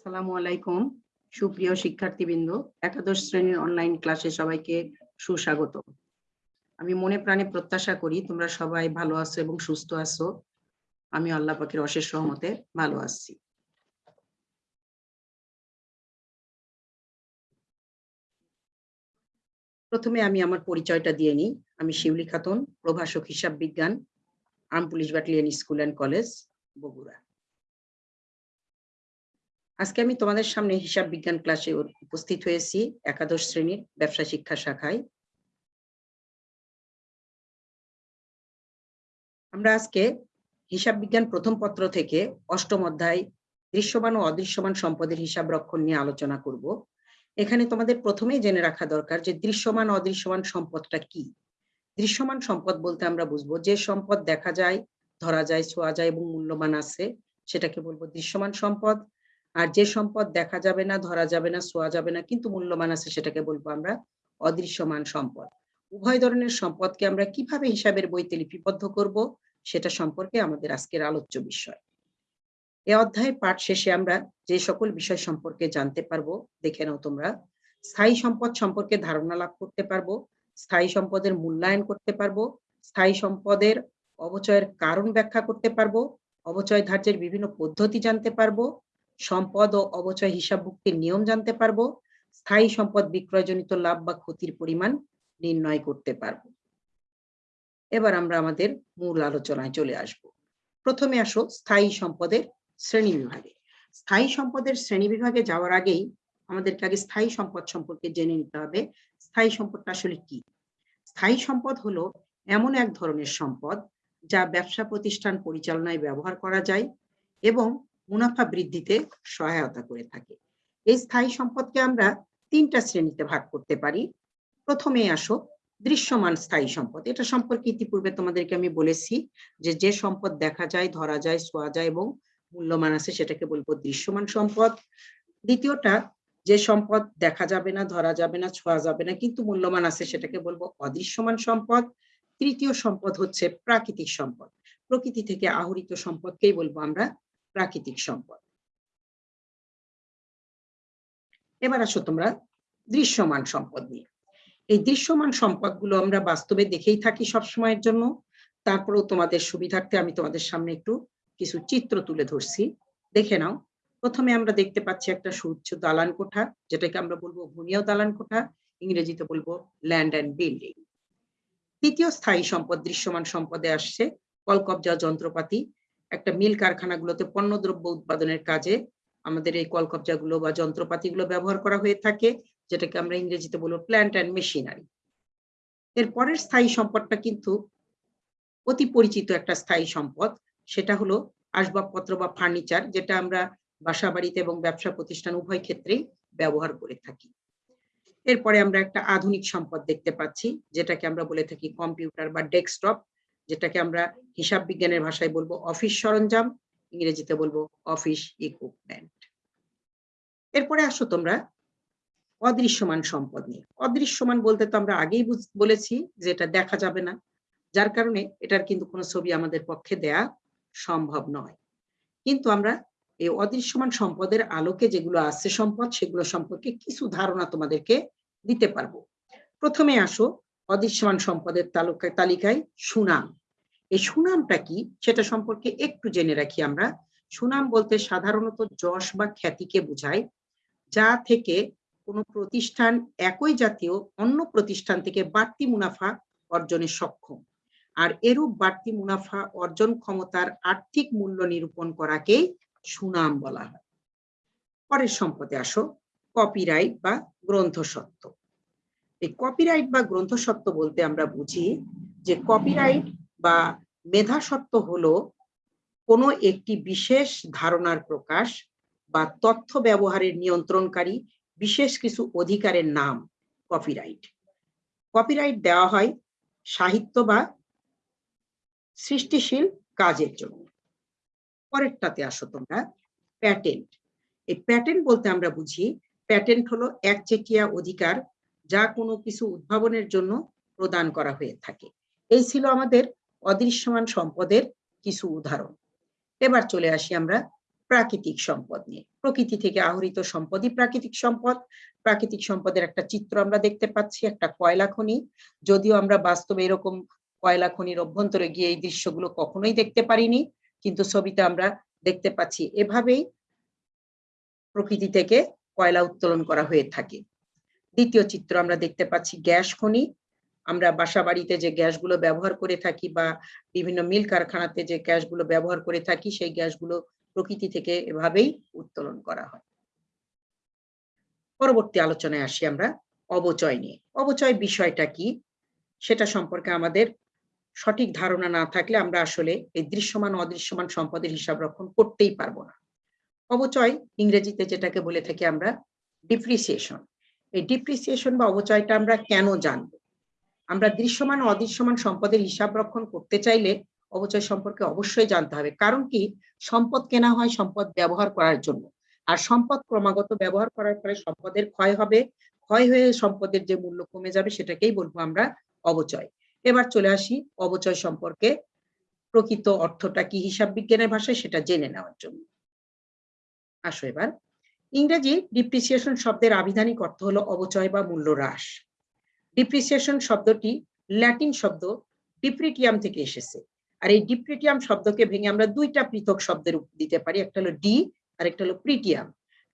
আসসালামু আলাইকুম। সুপ্রিয় শিক্ষার্থীবৃন্দ, একাদশ শ্রেণির অনলাইন ক্লাসে সবাইকে সুস্বাগত। আমি মনে প্রাণে প্রত্যাশা করি তোমরা সবাই ভালো আছো এবং সুস্থ আছো। আমি আল্লাহ পাকের অশেষ সহমতে ভালো আছি। প্রথমে আমি আমার পরিচয়টা দিয়ে নিই। আমি শিউলি খাতুন, প্রভাষক হিসাব বিজ্ঞান armed police battalion school and college Bogura. আজকে আমি তোমাদের সামনে হিসাব বিজ্ঞান ক্লাসে উপস্থিত হয়েছি, একাদশ শ্রেণির ব্যবসা শিক্ষা শাখায়। আমরা আজকে হিসাব বিজ্ঞান প্রথম পত্র থেকে অষ্টম অধ্যায় দৃশ্যমান ও অদৃশ্যমান সম্পদের হিসাব রক্ষণ নিয়ে আলোচনা করব। এখানে তোমাদের প্রথমেই জেনে রাখা দরকার যে দৃশ্যমান অদৃশ্যমান সম্পদটা কি। দৃশ্যমান সম্পদ বলতে আমরা বুঝব যে সম্পদ দেখা যায়, ধরা যায়, ছোঁয়া যায় এবং মূল্যমান আছে, সেটাকে বলব দৃশ্যমান সম্পদ। আর যে সম্পদ দেখা যাবে না, ধরা যাবে না ছোঁয়া যাবে না, কিন্তু মূল্যমান আছে সেটাকে বলব আমরা অদৃশ্যমান সম্পদ। উভয় ধরনের সম্পদকে আমরা কীভাবে হিসাবের বইতে লিপিবদ্ধ করব, সেটা সম্পর্কে আমাদের আজকের আলোচ্য বিষয়। এ অধ্যায়ের পাঠ শেষে আমরা যে সকল বিষয় সম্পর্কে জানতে পারব, দেখে নাও তোমরা। স্থায়ী সম্পদ সম্পর্কে ধারণা লাভ করতে পারব, স্থায়ী সম্পদের মূল্যায়ন করতে পারব, স্থায়ী সম্পদের অবচয়ের কারণ ব্যাখ্যা করতে পারব, অবচয় ধার্যের বিভিন্ন পদ্ধতি জানতে পারব সম্পদ ও অবচয় হিসাবভুক্তির নিয়ম জানতে পারব, স্থায়ী সম্পদ বিক্রয়জনিত লাভ বা ক্ষতির পরিমাণ নির্ণয় করতে পারব। এবার আমরা আমাদের মূল আলোচনায় চলে আসব। প্রথমে আসো স্থায়ী সম্পদের শ্রেণি বিভাগে। স্থায়ী সম্পদের শ্রেণি বিভাগে যাওয়ার আগেই আমাদেরকে আগে স্থায়ী সম্পদ সম্পর্কে জেনে নিতে হবে। স্থায়ী সম্পদটা আসলে কি? স্থায়ী সম্পদ হলো এমন এক ধরনের সম্পদ যা ব্যবসা প্রতিষ্ঠান পরিচালনায় ব্যবহার করা যায় এবং মুনাফা বৃদ্ধিতে সহায়তা করে থাকে। এই স্থায়ী সম্পদকে আমরা তিনটা শ্রেণীতে ভাগ করতে পারি। প্রথমে আসো দৃশ্যমান স্থায়ী সম্পদ। এটা সম্পর্কে ইতিপূর্বে তোমাদেরকে আমি বলেছি যে যে সম্পদ দেখা যায়, ধরা যায়, ছোঁয়া যায় এবং মূল্যমান আছে সেটাকে বলব দৃশ্যমান সম্পদ। দ্বিতীয়টা, যে সম্পদ দেখা যাবে না, ধরা যাবে না, ছোঁয়া যাবে না, কিন্তু মূল্যমান আছে সেটাকে বলব অদৃশ্যমান সম্পদ। তৃতীয় সম্পদ হচ্ছে প্রাকৃতিক সম্পদ। প্রকৃতি থেকে আহরিত সম্পদকেই বলব আমরা প্রাকৃতিক সম্পদ। এবার আসো তোমরা দৃশ্যমান সম্পদ নিয়ে। এই দৃশ্যমান সম্পদগুলো আমরা বাস্তবে দেখেই থাকি সব সময়ের জন্য। তারপরেও তোমাদের সুবিধার্থে আমি তোমাদের সামনে একটু কিছু চিত্র তুলে ধরছি। দেখে নাও। প্রথমে আমরা দেখতে পাচ্ছি একটা সুউচ্চ দালান কোঠা যেটাকে আমরা বলব ভূমিও দালান কোঠা ইংরেজিতে বলব ল্যান্ড অ্যান্ড বিল্ডিং তৃতীয় স্থায়ী সম্পদ দৃশ্যমান সম্পদে আসছে কলকবজা যন্ত্রপাতি একটা মিল কারখানাগুলোতে পণ্যদ্রব্য উৎপাদনের কাজে আমাদের এই কলকবজাগুলো বা যন্ত্রপাতিগুলো ব্যবহার করা হয়ে থাকে, যেটাকে আমরা ইংরেজিতে বলব প্ল্যান্ট অ্যান্ড মেশিনারি এর পরের স্থায়ী সম্পদটা কিন্তু অতি পরিচিত একটা স্থায়ী সম্পদ, সেটা হলো আসবাবপত্র বা ফার্নিচার যেটা আমরা বাসা বাড়িতে এবং ব্যবসা প্রতিষ্ঠান উভয় ক্ষেত্রেই ব্যবহার করে থাকি। এরপরে আমরা একটা আধুনিক সম্পদ দেখতে পাচ্ছি, যেটাকে আমরা বলে থাকি কম্পিউটার বা ডেস্কটপ যেটাকে আমরা হিসাব বিজ্ঞানের ভাষায় বলব অফিস সরঞ্জাম, ইংরেজিতে বলব অফিস ইকুইপমেন্ট এরপরে আসো তোমরা অদৃশ্যমান সম্পদ নিয়ে। অদৃশ্যমান বলতে তো আমরা আগেই বলেছি যে এটা দেখা যাবে না। যার কারণে এটার কিন্তু কোনো ছবি আমাদের পক্ষে দেয়া সম্ভব নয়। কিন্তু আমরা এই অদৃশ্যমান সম্পদের আলোকে যেগুলো আছে সম্পদ, সেগুলো সম্পর্কে কিছু ধারণা তোমাদেরকে দিতে পারব। প্রথমে আসো অদৃশ্যমান সম্পদের তালুকায় সুনাম। এই সুনামটা কি? সেটা সম্পর্কে একটু জেনে রাখি আমরা। সুনাম বলতে সাধারণত যশ বা খ্যাতিকে বোঝায়, যা থেকে কোনো প্রতিষ্ঠান একই জাতীয় অন্য প্রতিষ্ঠান থেকে বাড়তি মুনাফা অর্জনে সক্ষম। আর এরূপ বাড়তি মুনাফা অর্জন ক্ষমতার আর্থিক মূল্য নিরূপণ করাকেই সুনাম বলা হয়। পরের সম্পদে আসো কপিরাইট বা গ্রন্থসত্ত্ব। এই কপিরাইট বা গ্রন্থসত্ত্ব বলতে আমরা বুঝি যে কপিরাইট বা মেধাসত্ত্ব হলো কোনো একটি বিশেষ ধারণার প্রকাশ বা তথ্য ব্যবহারের নিয়ন্ত্রণকারী বিশেষ কিছু অধিকারের নাম কপিরাইট কপিরাইট দেওয়া হয় সাহিত্য বা সৃষ্টিশীল কাজের জন্য। পরেরটাতে আসো তোমরা প্যাটেন্ট এই প্যাটেন্ট বলতে আমরা বুঝি প্যাটেন্ট হলো একচেটিয়া অধিকার যা কোনো কিছু উদ্ভাবনের জন্য প্রদান করা হয়ে থাকে। এই ছিল আমাদের অদৃশ্যমান সম্পদের কিছু উদাহরণ। এবার চলে আসি আমরা প্রাকৃতিক সম্পদ নিয়ে। প্রকৃতি থেকে আহরিত সম্পদই প্রাকৃতিক সম্পদ। প্রাকৃতিক সম্পদের একটা চিত্র আমরা দেখতে পাচ্ছি, একটা কয়লা খনি। যদিও আমরা বাস্তবে এরকম কয়লা খনির অভ্যন্তরে গিয়ে এই দৃশ্যগুলো কখনোই দেখতে পারিনি, কিন্তু ছবিতে আমরা দেখতে পাচ্ছি এভাবেই প্রকৃতি থেকে কয়লা উত্তোলন করা হয়ে থাকে। দ্বিতীয় চিত্র আমরা দেখতে পাচ্ছি গ্যাস খনি। আমরা বাসা বাড়িতে যে গ্যাসগুলো ব্যবহার করে থাকি বা বিভিন্ন মিল কারখানাতে যে গ্যাসগুলো ব্যবহার করে থাকি, সেই গ্যাসগুলো প্রকৃতি থেকে এভাবেই উত্তোলন করা হয়। পরবর্তী আলোচনায় আসি আমরা অবচয় নিয়ে। অবচয় বিষয়টা কি? সেটা সম্পর্কে আমাদের সঠিক ধারণা না থাকলে আমরা আসলে এই দৃশ্যমান, অদৃশ্যমান সম্পদের হিসাব রক্ষণ করতেই পারব না। অবচয় ইংরেজিতে যেটাকে বলে থাকি আমরা ডিপ্রিসিয়েশন। এই ডিপ্রিসিয়েশন বা অবচয়টা আমরা কেন জানব? আমরা দৃশ্যমান ও অদৃশ্যমান সম্পদের হিসাব রক্ষণ করতে চাইলে অবচয় সম্পর্কে অবশ্যই জানতে হবে। কারণ কি? সম্পদ কেনা হয় সম্পদ ব্যবহার করার জন্য। আর সম্পদ ক্রমাগত ব্যবহার করার ফলে সম্পদের ক্ষয় হবে। ক্ষয় হয়ে সম্পদের যে মূল্য কমে যাবে সেটাকেই বলব আমরা অবচয় এবার চলে আসি অবচয় সম্পর্কে। প্রকৃত অর্থটা কি হিসাব বিজ্ঞানের ভাষায়? সেটা জেনে নেওয়ার জন্য। আসো এবার। ইংরেজি ডিপ্রিসিয়েশন শব্দের আবিধানিক অর্থ হলো অবচয় বা মূল্য হ্রাস। ডিপ্রিসিয়েশন শব্দটি ল্যাটিন শব্দ ডিপ্রিটিয়াম থেকে এসেছে। আর এই ডিপ্রিটিয়াম শব্দকে ভেঙে আমরা দুইটা পৃথক শব্দের দিতে পারি। একটা হলো ডি আর একটা হলো প্রিটিয়াম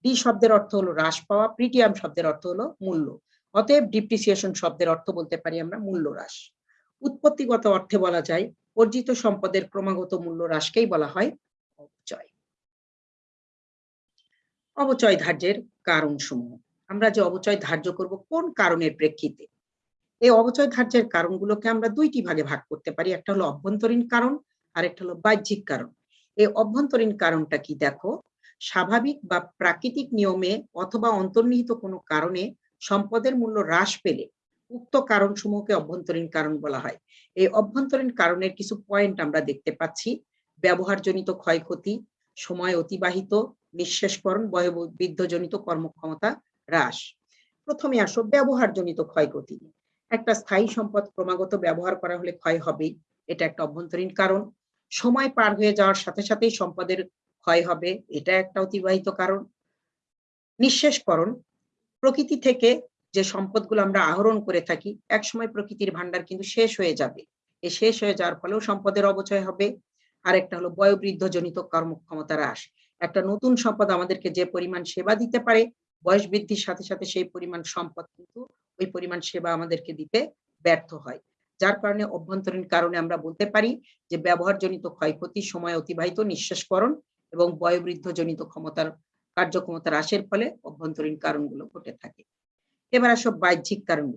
ডি শব্দের অর্থ হলো হ্রাস পাওয়া প্রিটিয়াম শব্দের অর্থ হলো মূল্য। অতএব ডিপ্রিসিয়েশন শব্দের অর্থ বলতে পারি আমরা মূল্য হ্রাস। উৎপত্তিগত অর্থে বলা যায়, অর্জিত সম্পদের ক্রমাগত মূল্য হ্রাসকেই বলা হয় অবচয় অবচয় ধার্যের কারণ সমূহ আমরা যে অবচয় ধার্য করব কোন কারণের প্রেক্ষিতে? এই অবচয় ধার্যের কারণগুলোকে আমরা দুইটি ভাগে ভাগ করতে পারি। একটা হলো অভ্যন্তরীণ কারণ আর একটা হলো বাহ্যিক কারণ। এই অভ্যন্তরীণ কারণটা কি? দেখো, স্বাভাবিক বা প্রাকৃতিক নিয়মে অথবা অন্তর্নিহিত কোনো কারণে সম্পদের মূল্য হ্রাস পেলে উক্ত কারণ সমূহকে অভ্যন্তরীণ কারণ বলা হয়। এই অভ্যন্তরীণ কারণের কিছু পয়েন্ট আমরা দেখতে পাচ্ছি। ব্যবহারজনিত ক্ষয়ক্ষতি, সময় অতিবাহিত, নিঃশেষকরণ বৃদ্ধজনিত কর্মক্ষমতা হ্রাস। প্রথমে আসো ব্যবহারজনিত ক্ষয়ক্ষতি একটা স্থায়ী সম্পদ ক্রমাগত ব্যবহার করা হলে ক্ষয় হবেই এটা একটা অভ্যন্তরীণ কারণ। সময় পার হয়ে যাওয়ার সাথে সাথেই সম্পদের ক্ষয় হবে, এটা একটা অতিবাহিত কারণ। নিঃশেষকরণ, প্রকৃতি থেকে যে সম্পদগুলো আমরা আহরণ করে থাকি এক সময় প্রকৃতির ভান্ডার কিন্তু শেষ হয়ে যাবে। এ শেষ হয়ে যাওয়ার ফলেও সম্পদের অবচয় হবে। আরেকটা হলো বয়োবৃদ্ধজনিত কর্মক্ষমতা হ্রাস। একটা নতুন সম্পদ আমাদেরকে যে পরিমাণ সেবা দিতে পারে, বয়স বৃদ্ধির সাথে সাথে সেই পরিমাণ সম্পদ কিন্তু ওই পরিমাণ সেবা আমাদেরকে দিতে ব্যর্থ হয়। যার কারণে অভ্যন্তরীণ কারণে আমরা বলতে পারি যে ব্যবহারজনিত ক্ষয়ক্ষতি, সময় অতিবাহিত, নিঃশ্বাসকরণ এবং বয়োবৃদ্ধজনিত ক্ষমতার কার্যক্ষমতা হ্রাসের ফলে অভ্যন্তরীণ কারণগুলো ঘটে থাকে। এবার আসো বাহ্যিক কারণ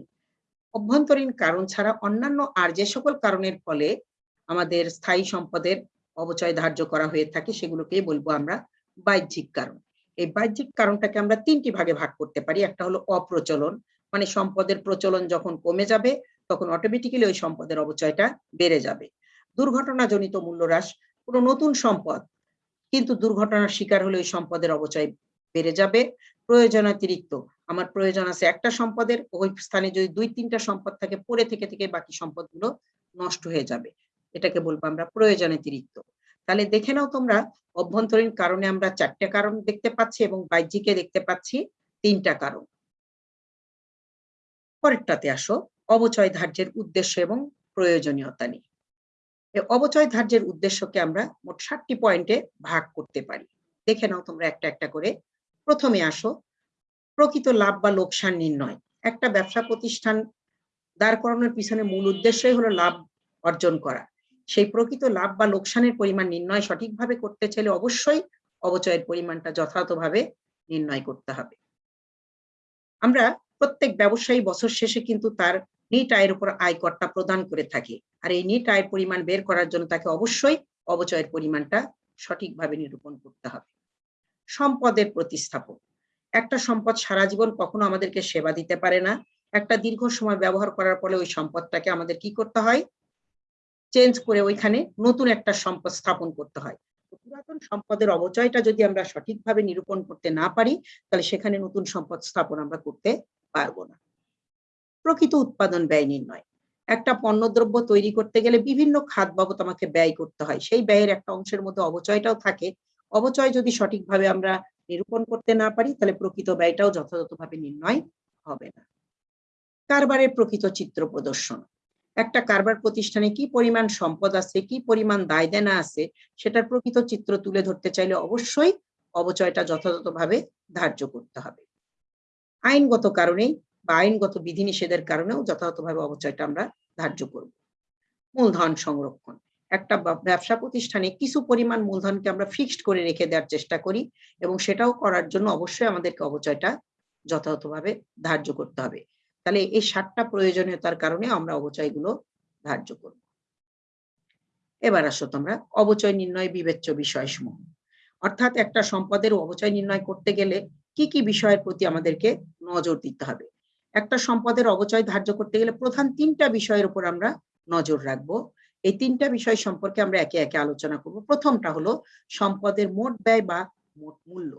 অভ্যন্তরীণ কারণ ছাড়া অন্যান্য আর যে সকল কারণের ফলে আমাদের স্থায়ী সম্পদের অবচয় ধার্য করা হয়ে থাকে, সেগুলোকেই বলব আমরা বাহ্যিক কারণ। এই বাহ্যিক কারণটাকে আমরা তিনটি ভাগে ভাগ করতে পারি। একটা হলো অপ্রচলন মানে সম্পদের প্রচলন যখন কমে যাবে, তখন অটোমেটিক্যালি ওই সম্পদের অবচয়টা বেড়ে যাবে। দুর্ঘটনাজনিত মূল্য হ্রাস কোনো নতুন সম্পদ, কিন্তু দুর্ঘটনার শিকার হলে ওই সম্পদের অবচয় বেড়ে যাবে। প্রয়োজনাতিরিক্ত, আমার প্রয়োজন আছে একটা সম্পদের, ওই স্থানে যদি দুই তিনটা সম্পদ থাকে পরে থেকে থেকে বাকি সম্পদগুলো নষ্ট হয়ে যাবে। এটাকে বলব আমরা প্রয়োজনাতিরিক্ত। তাহলে দেখে নাও তোমরা, অভ্যন্তরীণ কারণে আমরা চারটে কারণ দেখতে পাচ্ছি এবং বাহ্যিকে দেখতে পাচ্ছি তিনটা কারণ। পরেরটাতে আসো, অবচয় ধার্যের উদ্দেশ্য এবং প্রয়োজনীয়তা নিয়ে। অবচয় ধার্যের উদ্দেশ্যকে আমরা মোট ষাটটি পয়েন্টে ভাগ করতে পারি। দেখে নাও তোমরা একটা একটা করে। প্রথমে আসো, প্রকৃত লাভ বা লোকসান নির্ণয়। একটা ব্যবসা প্রতিষ্ঠান দাঁড় করানোর পিছনে মূল উদ্দেশ্যই হলো লাভ অর্জন করা। সেই প্রকৃত লাভ বা লোকসানের পরিমাণ নির্ণয় সঠিকভাবে করতে চাইলে অবশ্যই অবচয়ের পরিমাণটা যথাযথভাবে নির্ণয় করতে হবে। আমরা প্রত্যেক ব্যবসায়ী বছর শেষে কিন্তু তার নিট আয়ের উপর আয়করটা প্রদান করে থাকে। আর এই নিট আয়ের পরিমাণ বের করার জন্য তাকে অবশ্যই অবচয়ের পরিমাণটা সঠিকভাবে নিরূপণ করতে হবে। সম্পদের প্রতিস্থাপন একটা সম্পদ সারা জীবন কখনো আমাদেরকে সেবা দিতে পারে না। একটা দীর্ঘ সময় ব্যবহার করার ফলে ওই সম্পদটাকে আমাদের কি করতে হয়? চেঞ্জ করে ওইখানে নতুন একটা সম্পদ স্থাপন করতে হয়। পুরাতন সম্পদের অবচয়টা যদি আমরা সঠিকভাবে নিরূপণ করতে না পারি, তাহলে সেখানে নতুন সম্পদ স্থাপন আমরা করতে পারব না। প্রকৃত উৎপাদন ব্যয় নির্ণয়। একটা পণ্যদ্রব্য তৈরি করতে গেলে বিভিন্ন খাত বাবদ আমাকে ব্যয় করতে হয়। সেই ব্যয়ের একটা অংশের মধ্যে অবচয়টাও থাকে। অবচয় যদি সঠিকভাবে আমরা নিরূপণ করতে না পারি, তাহলে প্রকৃত ব্যয়টাও যথাযথভাবে নির্ণয় হবে না। কারবারের প্রকৃত চিত্র প্রদর্শন। একটা কারবার প্রতিষ্ঠানে কি পরিমাণ সম্পদ আছে, কি পরিমাণ দায় দেনা আছে, সেটার প্রকৃত চিত্র তুলে ধরতে চাইলে অবশ্যই অবচয়টা যথাযথভাবে ধার্য করতে হবে। আইনগত কারণেই বা আইনগত বিধিনিষেধের কারণেও যথাযথভাবে অবচয়টা আমরা ধার্য করব। মূলধন সংরক্ষণ। একটা ব্যবসা প্রতিষ্ঠানে কিছু পরিমাণ মূলধনকে আমরা ফিক্সড করে রেখে দেওয়ার চেষ্টা করি এবং সেটাও করার জন্য অবশ্যই আমাদেরকে অবচয়টা যথাযথভাবে ধার্য করতে হবে। তাহলে এই সাতটা প্রয়োজনীয়তার কারণে আমরা অবচয়গুলো ধার্য করব। এবার আসো তোমরা অবচয় নির্ণয় বিবেচ্য বিষয় বিষয়সমূহ। অর্থাৎ একটা সম্পদের অবচয় নির্ণয় করতে গেলে কি কি বিষয়ের প্রতি আমাদেরকে নজর দিতে হবে? একটা সম্পদের অবচয় ধার্য করতে গেলে প্রধান তিনটা বিষয়ের উপর আমরা নজর রাখব। এই তিনটা বিষয় সম্পর্কে আমরা একে একে আলোচনা করব। প্রথমটা হলো সম্পদের মোট ব্যয় বা মোট মূল্য।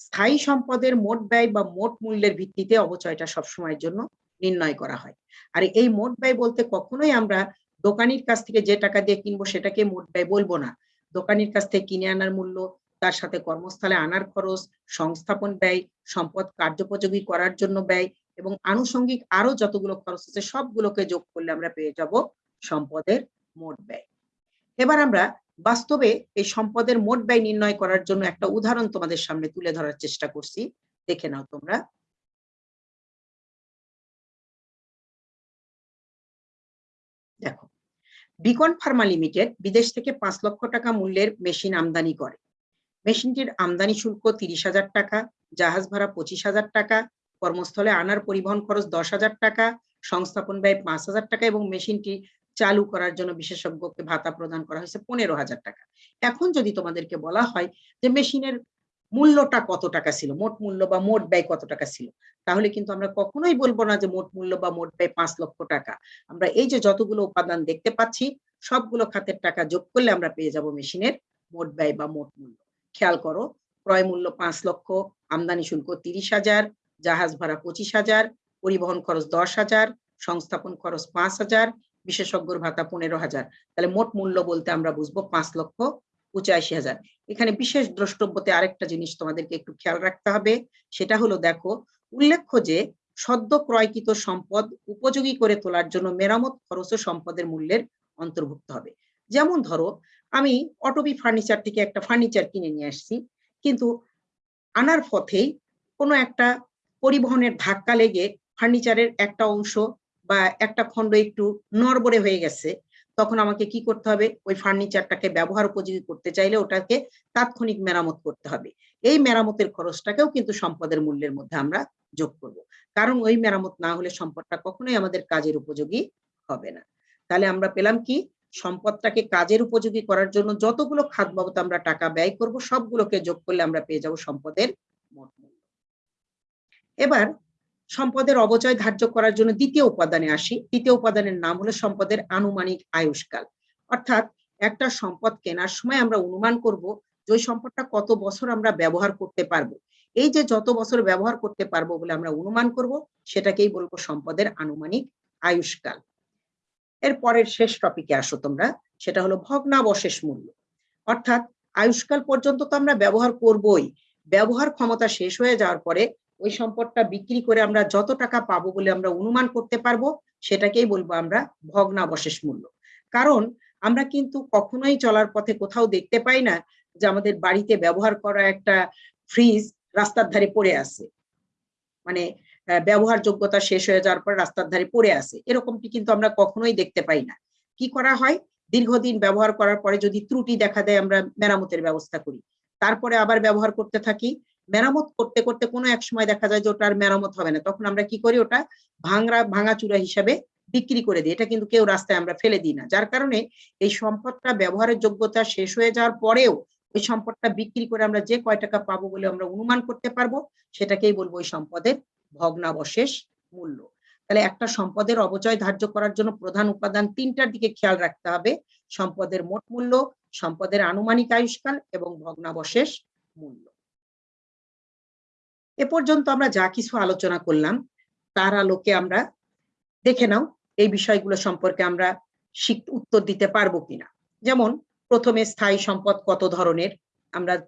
স্থায়ী সম্পদের মোট ব্যয় বা মোট মূল্যের ভিত্তিতে অবচয়টা সবসময়ের জন্য নির্ণয় করা হয়। আর এই মোট ব্যয় বলতে কখনোই আমরা দোকানির কাছ থেকে যে টাকা দিয়ে কিনবো সেটাকে মোট ব্যয় বলব না। দোকানির কাছ থেকে কিনে আনার মূল্য তার সাথে কর্মস্থলে আনার খরচ, সংস্থাপন ব্যয়, সম্পদ কার্যোপযোগী করার জন্য ব্যয় এবং আনুষঙ্গিক আরও যতগুলো খরচ আছে সবগুলোকে যোগ করলে আমরা পেয়ে যাব সম্পদের মোট ব্যয়। এবার আমরা বাস্তবে এই সম্পদের মোট ব্যয় নির্ণয় করার জন্য একটা উদাহরণ তোমাদের সামনে তুলে ধরার চেষ্টা করছি। দেখে নাও তোমরা। দেখো, বিকন ফার্মা লিমিটেড বিদেশ থেকে পাঁচ লক্ষ টাকা মূল্যের মেশিন আমদানি করে। মেশিনটির আমদানি শুল্ক তিরিশ হাজার টাকা, জাহাজ ভাড়া পঁচিশ হাজার টাকা, কর্মস্থলে আনার পরিবহন খরচ দশ হাজার টাকা, সংস্থাপন ব্যয় পাঁচ হাজার টাকা এবং মেশিনটি চালু করার জন্য বিশেষজ্ঞকে ভাতা প্রদান করা হয়েছে পনেরো হাজার টাকা। এখন যদি তোমাদেরকে বলা হয় যে মেশিনের মূল্যটা কত টাকা ছিল, মোট মূল্য বা মোট ব্যয় কত টাকা ছিল, তাহলে কিন্তু আমরা কখনোই বলব না যে মোট মূল্য বা মোট ব্যয় পাঁচ লক্ষ টাকা। আমরা এই যে যতগুলো উপাদান দেখতে পাচ্ছি, সবগুলো খাতের টাকা যোগ করলে আমরা পেয়ে যাব মেশিনের মোট ব্যয় বা মোট মূল্য। খেয়াল করো, ক্রয় মূল্য পাঁচ লক্ষ, আমদানি শুল্ক তিরিশ হাজার, জাহাজ ভাড়া পঁচিশ হাজার, পরিবহন খরচ দশ হাজার, সংস্থাপন খরচ পাঁচ হাজার, বিশেষজ্ঞর ভাতা পনেরো হাজার। তাহলে মোট মূল্য বলতে আমরা বুঝব পাঁচ লক্ষ পঁচাশি হাজার। এখানে বিশেষ দ্রষ্টব্যতে আরেকটা জিনিস তোমাদেরকে একটু খেয়াল রাখতে হবে, সেটা হলো দেখো, উল্লেখ্য যে সদ্য ক্রয়কৃত সম্পদ উপযোগী করে তোলার জন্য মেরামত খরচ সম্পদের মূল্যের অন্তর্ভুক্ত হবে। যেমন ধরো আমি অটোবি ফার্নিচার থেকে একটা ফার্নিচার কিনে নিয়ে আসছি। কিন্তু আনার পথেই কোনো একটা পরিবহনের ধাক্কা লেগে ফার্নিচারের একটা অংশ বা একটা খণ্ড একটু নড়বড়ে হয়ে গেছে, তখন আমাকে কি করতে হবে? ওই ফার্নিচারটাকে ব্যবহার উপযোগী করতে চাইলে ওটাকে তাৎক্ষণিক মেরামত করতে হবে। এই মেরামতের খরচটাকেও কিন্তু সম্পদের মূল্যের মধ্যে আমরা যোগ করব। কারণ ওই মেরামত না হলে সম্পদটা কখনোই আমাদের কাজের উপযোগী হবে না। তাহলে আমরা পেলাম কি? সম্পদটাকে কাজের উপযোগী করার জন্য যতগুলো খাত বাবদ আমরা টাকা ব্যয় করব, সবগুলোকে যোগ করলে আমরা পেয়ে যাব সম্পদের মোট মূল্য। এবার সম্পদের অবচয় ধার্য করার জন্য দ্বিতীয় উপাদানে আসি। দ্বিতীয় উপাদানের নাম হলো সম্পদের আনুমানিক আয়ুষ্কাল। অর্থাৎ একটা সম্পদ কেনার সময় আমরা অনুমান করব যে সম্পদটা কত বছর আমরা ব্যবহার করতে পারব। এই যে যত বছর ব্যবহার করতে পারব বলে আমরা অনুমান করব, সেটাকেই বলব সম্পদের আনুমানিক আয়ুষ্কাল। এর পরের শেষ টপিকে আসো তোমরা, সেটা হলো ভগ্নাবশেষ মূল্য। অর্থাৎ আয়ুষ্কাল পর্যন্ত তো আমরা ব্যবহার করবই, ব্যবহার ক্ষমতা শেষ হয়ে যাওয়ার পরে ওই সম্পদটা বিক্রি করে আমরা যত টাকা পাবো বলে আমরা অনুমান করতে পারব, সেটাকেই বলব আমরা ভগ্নাবশেষ মূল্য। কারণ আমরা কিন্তু কখনোই চলার পথে কোথাও দেখতে পাই না যে আমাদের বাড়িতে ব্যবহার করা একটা ফ্রিজ রাস্তার ধারে পড়ে আছে। মানে ব্যবহার যোগ্যতা শেষ হয়ে যাওয়ার পর রাস্তার ধারে পড়ে আছে। এরকমটি কিন্তু আমরা কখনোই দেখতে পাই না। কি করা হয়? দীর্ঘদিন ব্যবহার করার পরে যদি ত্রুটি দেখা দেয়, আমরা মেরামতের ব্যবস্থা করি। তারপরে আবার ব্যবহার করতে থাকি। মেরামত করতে করতে কোনো এক সময় দেখা যায় যে ওটার মেরামত হবে না। তখন আমরা কি করি? ওটা ভাঙরা ভাঙা ভাঙাচুরা হিসাবে বিক্রি করে দিই। এটা কিন্তু কেউ রাস্তায় আমরা ফেলে দিই না। যার কারণে এই সম্পদটা ব্যবহারের যোগ্যতা শেষ হয়ে যাওয়ার পরেও ওই সম্পদটা বিক্রি করে আমরা যে কয় টাকা পাবো বলে আমরা অনুমান করতে পারব, সেটাকেই বলব ওই সম্পদের ভগ্নাবশেষ মূল্য। তাহলে একটা সম্পদের অবচয় ধার্য করার জন্য প্রধান উপাদান তিনটার দিকে খেয়াল রাখতে হবে। সম্পদের মোট মূল্য, সম্পদের আনুমানিক আয়ুষ্কাল এবং ভগ্নাবশেষ মূল্য। এ পর্যন্ত আমরা যা কিছু আলোচনা করলাম, তার আলোকে আমরা দেখে নাও এই বিষয়গুলো সম্পর্কে আমরা উত্তর দিতে পারব কিনা। যেমন, প্রথমে স্থায়ী সম্পদ কত ধরনের? আমরা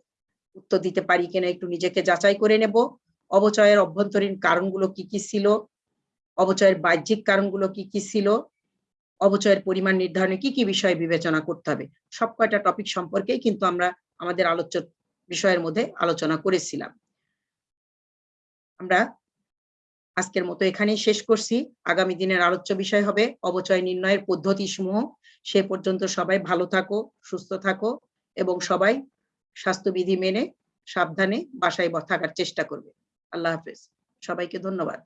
উত্তর দিতে পারি কিনা, একটু নিজেকে যাচাই করে নেব। অবচয়ের অভ্যন্তরীণ কারণগুলো কি কি ছিল? অবচয়ের বাহ্যিক কারণগুলো কি কি ছিল? অবচয়ের পরিমাণ নির্ধারণে কি কি বিষয় বিবেচনা করতে হবে? সব কয়টা টপিক সম্পর্কেই কিন্তু আমরা আমাদের আলোচ্য বিষয়ের মধ্যে আলোচনা করেছিলাম। আমরা আজকের মতো এখানেই শেষ করছি। আগামী দিনের আলোচ্য বিষয় হবে অবচয় নির্ণয়ের পদ্ধতি সমূহ সে পর্যন্ত সবাই ভালো থাকো, সুস্থ থাকো এবং সবাই স্বাস্থ্যবিধি মেনে সাবধানে বাসায় থাকার চেষ্টা করবে। আল্লাহ হাফিজ। সবাইকে ধন্যবাদ।